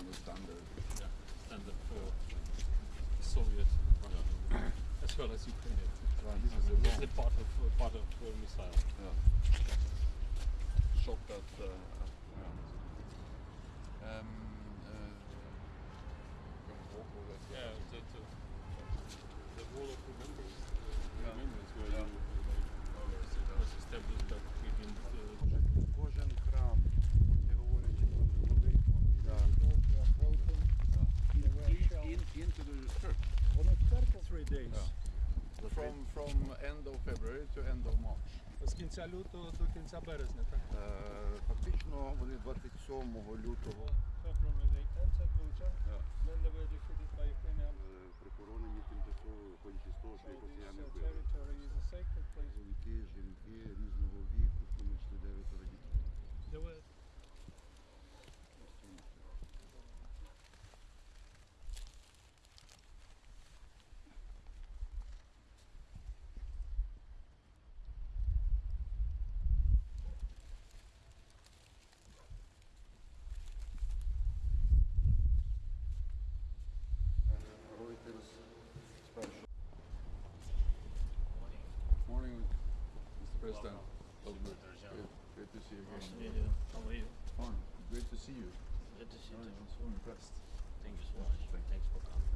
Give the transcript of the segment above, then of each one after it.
kind of standard. Yeah, standard for Soviet yeah. as well as Ukraine. Right, this is, this is a part of uh, part of missile. Yeah. Shot. Uh, days. From from end of February to end of March. З кінця лютого до кінця березня, так? Е, Фактично вони 27 лютого Mr. President. Well, good. Great, great to see you again. How are you? Fine. Great to see you. Good to see I you. am so impressed. Thank you so much. Thank Thanks for coming.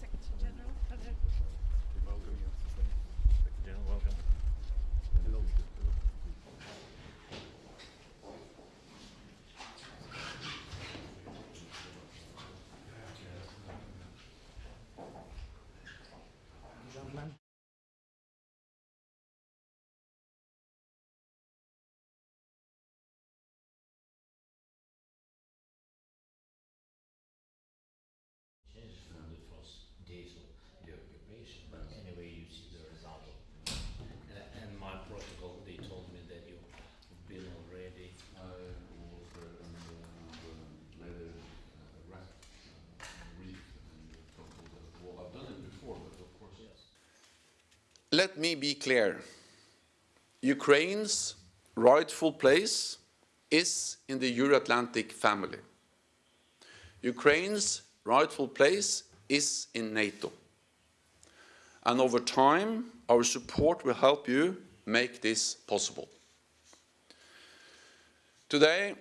Secretary General. Welcome you. General, welcome. Hello. Changes from the first days of the occupation, but anyway, you see the result of it. Uh, and my protocol, they told me that you've been already. I was uh, and, uh, later uh, rest, uh, read and told that, well, I've done it before, but of course. Yes. Let me be clear. Ukraine's rightful place is in the Euro-Atlantic family. Ukraine's rightful place is in NATO. And over time, our support will help you make this possible. Today,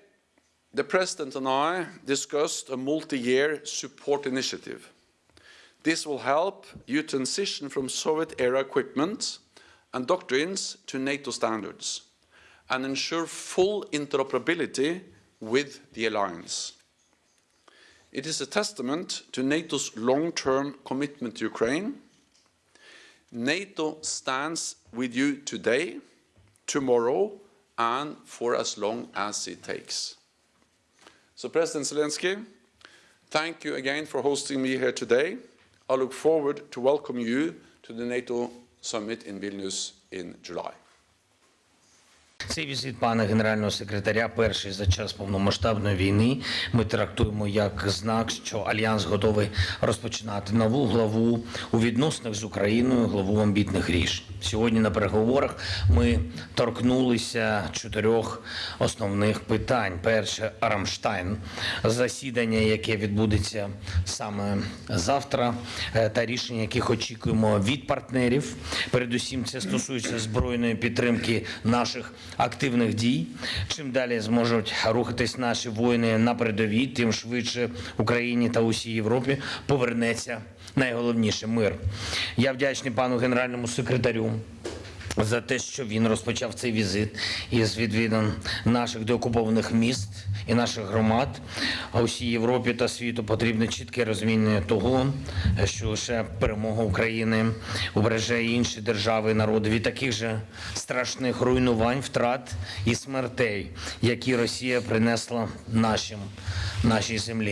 the President and I discussed a multi-year support initiative. This will help you transition from Soviet-era equipment and doctrines to NATO standards and ensure full interoperability with the alliance. It is a testament to NATO's long-term commitment to Ukraine. NATO stands with you today, tomorrow, and for as long as it takes. So President Zelensky, thank you again for hosting me here today. I look forward to welcome you to the NATO summit in Vilnius in July. Цей візит пана генерального секретаря, перший за час повномасштабної війни, ми трактуємо як знак, що альянс готовий розпочинати нову главу у відносинах з Україною, главу амбітних рішень. Сьогодні на переговорах ми торкнулися чотирьох основних питань. Перше Рамштайн, засідання, яке відбудеться саме завтра, е, та рішення, яких очікуємо від партнерів. Передусім, це стосується збройної підтримки наших активних дій. Чим далі зможуть рухатись наші воїни на передовій, тим швидше Україні та усій Європі повернеться найголовніше мир. Я вдячний пану генеральному секретарю. За те, що він розпочав цей візит із відвідин наших деокупованих міст і наших громад, а усій Європі та світу потрібне чітке розуміння того, що лише перемога України убереже інші держави і народи від таких же страшних руйнувань, втрат і смертей, які Росія принесла нашим нашій землі.